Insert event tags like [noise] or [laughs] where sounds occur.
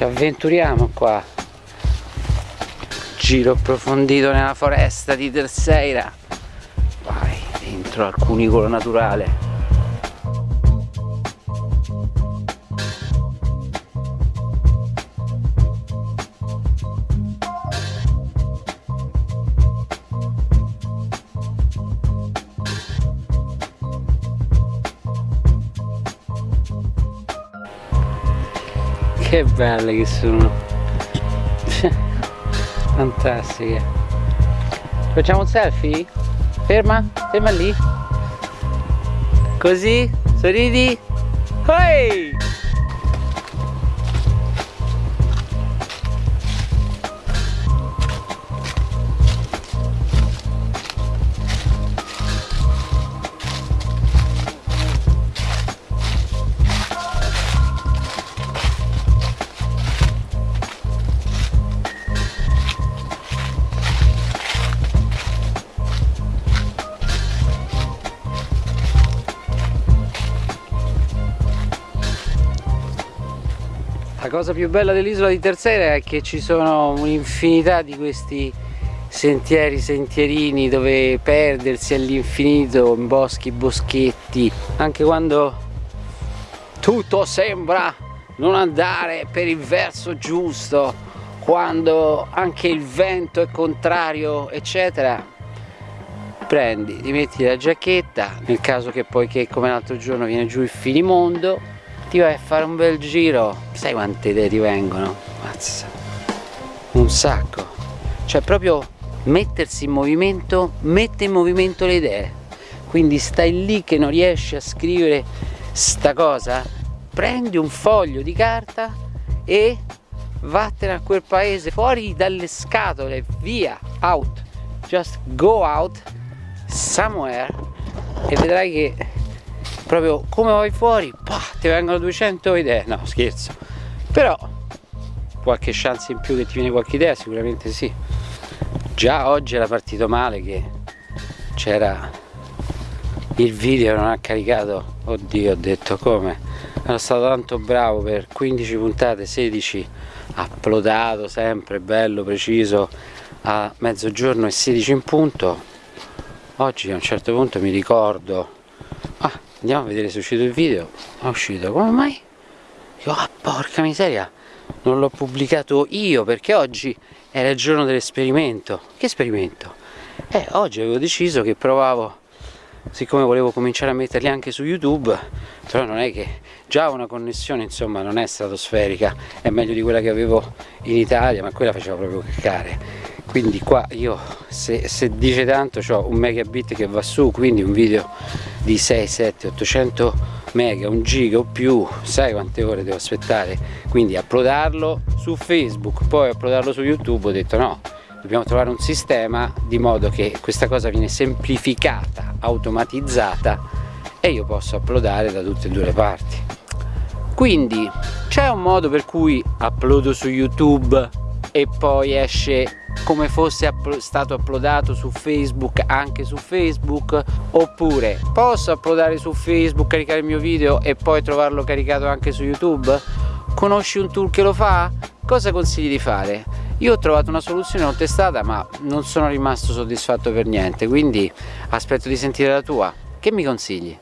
ci avventuriamo qua. Giro approfondito nella foresta di Terceira. Vai dentro al cunicolo naturale che belle che sono [laughs] fantastiche facciamo un selfie? ferma, ferma lì così, sorridi Hey! Cosa più bella dell'isola di Terceira è che ci sono un'infinità di questi sentieri, sentierini dove perdersi all'infinito in boschi, boschetti, anche quando tutto sembra non andare per il verso giusto, quando anche il vento è contrario, eccetera, prendi, ti metti la giacchetta, nel caso che poi che come l'altro giorno viene giù il finimondo, ti vai a fare un bel giro sai quante idee ti vengono? Mazza. un sacco cioè proprio mettersi in movimento mette in movimento le idee quindi stai lì che non riesci a scrivere sta cosa prendi un foglio di carta e vattene a quel paese fuori dalle scatole via out just go out somewhere e vedrai che proprio come vai fuori pah, ti vengono 200 idee. No scherzo. Però qualche chance in più che ti viene qualche idea sicuramente sì. Già oggi era partito male che c'era il video non ha caricato. Oddio ho detto come. Ero stato tanto bravo per 15 puntate 16 uploadato sempre bello preciso a mezzogiorno e 16 in punto. Oggi a un certo punto mi ricordo ah andiamo a vedere se è uscito il video è uscito come mai? Io, ah porca miseria non l'ho pubblicato io perché oggi era il giorno dell'esperimento che esperimento? eh oggi avevo deciso che provavo siccome volevo cominciare a metterli anche su youtube però non è che già una connessione insomma non è stratosferica è meglio di quella che avevo in Italia ma quella faceva proprio cliccare quindi qua io se, se dice tanto ho un megabit che va su quindi un video di 6, 7, 800 mega, un giga o più, sai quante ore devo aspettare? Quindi uploadarlo su Facebook, poi uploadarlo su YouTube, ho detto no, dobbiamo trovare un sistema di modo che questa cosa viene semplificata, automatizzata e io posso uploadare da tutte e due le parti. Quindi c'è un modo per cui uploado su YouTube e poi esce come fosse stato uploadato su Facebook anche su Facebook oppure posso uploadare su Facebook caricare il mio video e poi trovarlo caricato anche su YouTube conosci un tool che lo fa? cosa consigli di fare? io ho trovato una soluzione l'ho testata ma non sono rimasto soddisfatto per niente quindi aspetto di sentire la tua che mi consigli?